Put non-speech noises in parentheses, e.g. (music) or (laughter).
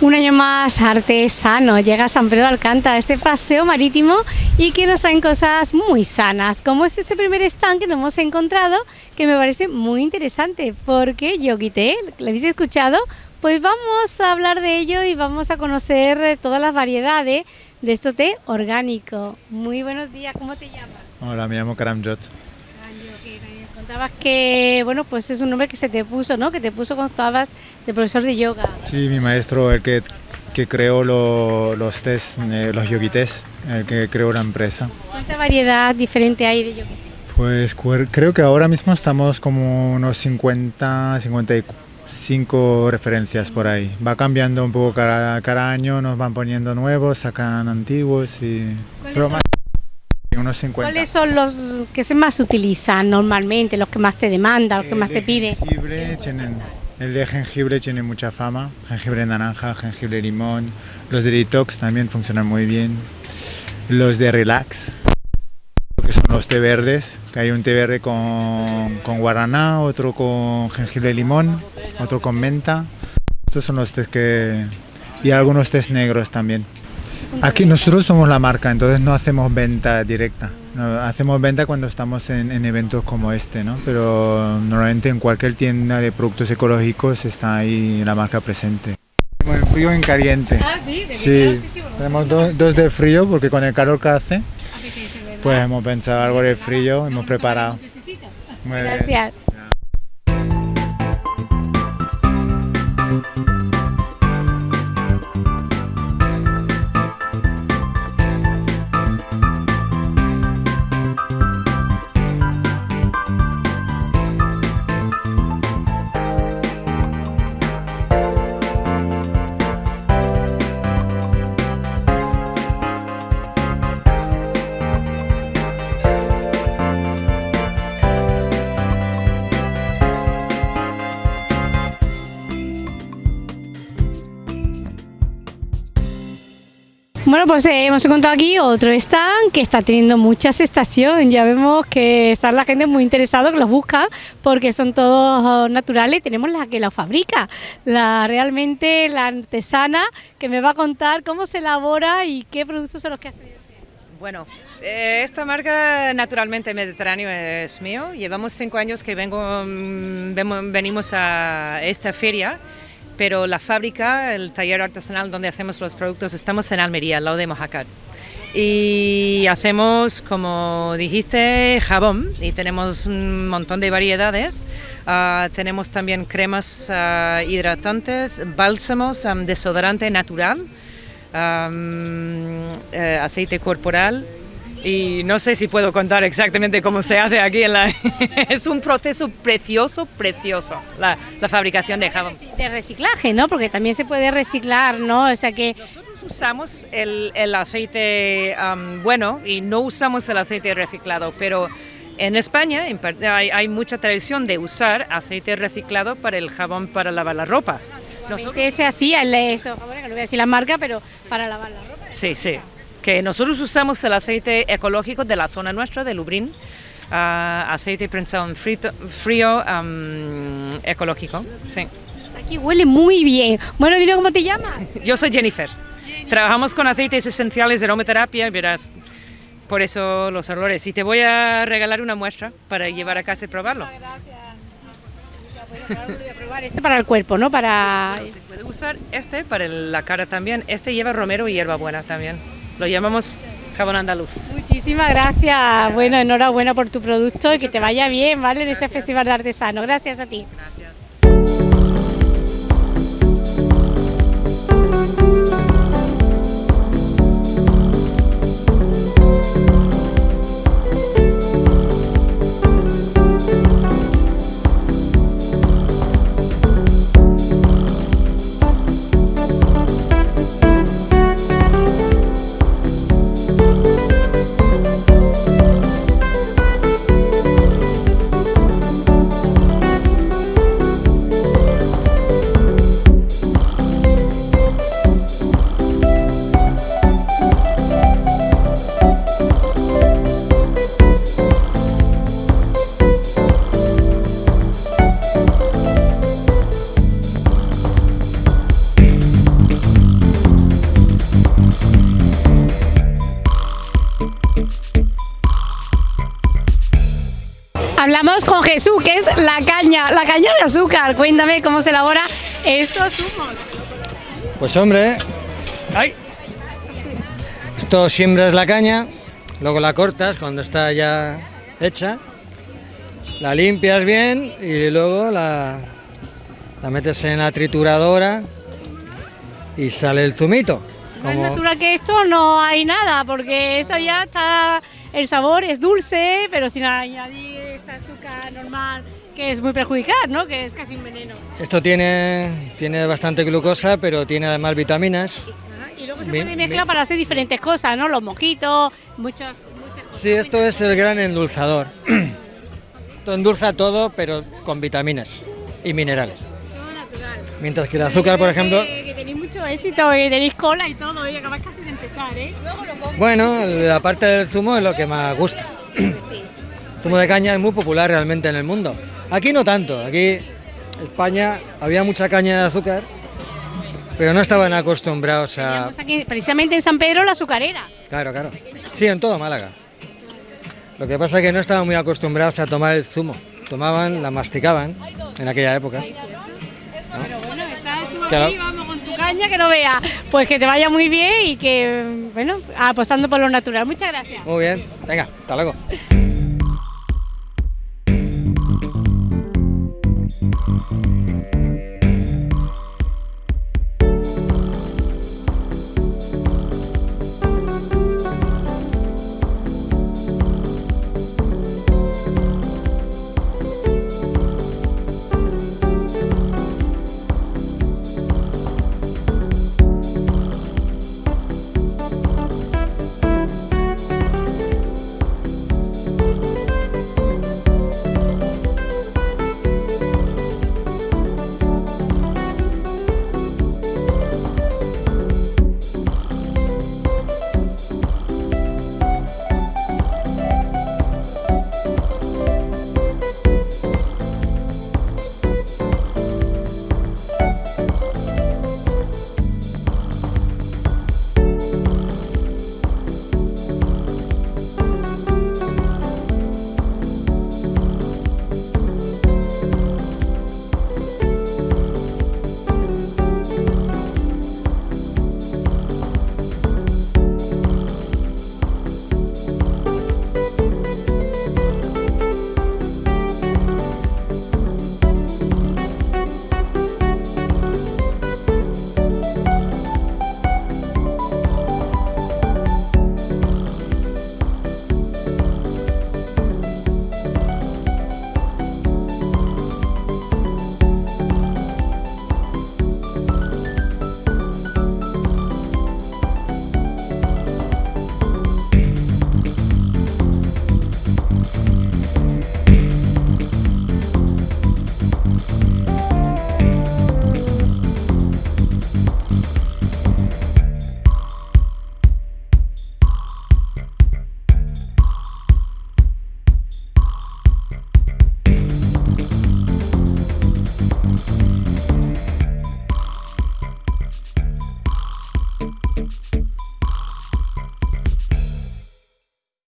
Un año más artesano, llega a San Pedro Alcántara, este paseo marítimo y que nos traen cosas muy sanas, como es este primer stand que nos hemos encontrado, que me parece muy interesante, porque Yoguité, ¿lo habéis escuchado? Pues vamos a hablar de ello y vamos a conocer todas las variedades de este té orgánico. Muy buenos días, ¿cómo te llamas? Hola, me llamo Karamjot. Contabas que, bueno, pues es un nombre que se te puso, ¿no? Que te puso cuando estabas de profesor de yoga. Sí, mi maestro, el que, que creó los test, eh, los yogites, el que creó la empresa. ¿Cuánta variedad diferente hay de yogi? Pues creo que ahora mismo estamos como unos 50, 55 referencias por ahí. Va cambiando un poco cada, cada año, nos van poniendo nuevos, sacan antiguos y... ¿Cuáles son los que se más utilizan normalmente, los que más te demandan, los que más te piden? el de jengibre tiene mucha fama, jengibre naranja, jengibre limón. Los de detox también funcionan muy bien. Los de relax, que son los té verdes, que hay un té verde con, con guaraná, otro con jengibre limón, otro con menta. Estos son los tés que... y algunos tés negros también. Aquí nosotros somos la marca, entonces no hacemos venta directa. hacemos venta cuando estamos en, eventos como este, ¿no? Pero normalmente en cualquier tienda de productos ecológicos está ahí la marca presente. En frío y en caliente. Ah, sí, de sí. Tenemos dos, dos, de frío porque con el calor que hace, pues hemos pensado algo de frío, hemos preparado. Gracias. Bueno, pues eh, hemos encontrado aquí otro stand que está teniendo mucha aceptación. Ya vemos que está la gente muy interesada, que los busca, porque son todos naturales. Tenemos la que los fabrica, la realmente la artesana, que me va a contar cómo se elabora y qué productos son los que hace. Bueno, eh, esta marca Naturalmente Mediterráneo es mío. Llevamos cinco años que vengo, mm, venimos a esta feria pero la fábrica, el taller artesanal donde hacemos los productos, estamos en Almería, al lado de Mojacar. Y hacemos, como dijiste, jabón y tenemos un montón de variedades. Ah, tenemos también cremas ah, hidratantes, bálsamos, desodorante natural, eh, aceite corporal, y no sé si puedo contar exactamente cómo se hace aquí en la... (laughs) es un proceso precioso, precioso, la, la, fabricación de jabón. De reciclaje, ¿no? Porque también se puede reciclar, ¿no? O sea que... Nosotros usamos el, el aceite bueno y no usamos el aceite reciclado, pero en España hay, hay, mucha tradición de usar aceite reciclado para el jabón para lavar la ropa. Nosotros... se hacía, eso, no voy a decir la marca, pero para lavar la ropa. Sí, sí que nosotros usamos el aceite ecológico de la zona nuestra, de Lubrín, ah, aceite prensado en frío, ecológico. Sí. Aquí huele muy bien. Bueno, dile cómo te llamas. (laughs) Yo soy Jennifer. Trabajamos con aceites esenciales de aromaterapia verás por eso los olores. Y te voy a regalar una muestra para llevar a casa y probarlo. Gracias. Este para el cuerpo, ¿no? Para... se puede usar este para la cara también. Este lleva romero y hierbabuena también. Lo llamamos jabón andaluz. Muchísimas gracias. Bueno, enhorabuena por tu producto y que te vaya bien, ¿vale? En este Festival de Artesano. Gracias a ti. Hablamos con Jesús, que es la caña, la caña de azúcar. Cuéntame cómo se elabora estos zumos. Pues hombre, ¡ay! Esto siembras la caña, luego la cortas cuando está ya hecha, la limpias bien y luego la, la metes en la trituradora y sale el zumito. Más natural que esto no hay nada, porque esto ya está, el sabor es dulce, pero sin añadir azúcar normal que es muy perjudicial, ¿no? Que es casi un veneno. Esto tiene, tiene bastante glucosa, pero tiene además vitaminas. Y luego se puede mezclar para hacer diferentes cosas, ¿no? Los mojitos, muchas, muchas cosas. Sí, esto es el gran endulzador. Esto endulza todo, pero con vitaminas y minerales. Todo natural. Mientras que el azúcar, por ejemplo... Que, que tenéis mucho éxito, que tenéis cola y todo, y acabáis casi de empezar, ¿eh? Bueno, la parte del zumo es lo que más gusta. El zumo de caña es muy popular realmente en el mundo. Aquí no tanto, aquí España había mucha caña de azúcar, pero no estaban acostumbrados a... Teníamos aquí, precisamente en San Pedro, la azucarera. Claro, claro. Sí, en todo Málaga. Lo que pasa es que no estaban muy acostumbrados a tomar el zumo. Tomaban, la masticaban en aquella época. Pero bueno, estás tú Claro. aquí, vamos con tu caña, que no vea. Pues que te vaya muy bien y que, bueno, apostando por lo natural. Muchas gracias. Muy bien, venga, hasta luego.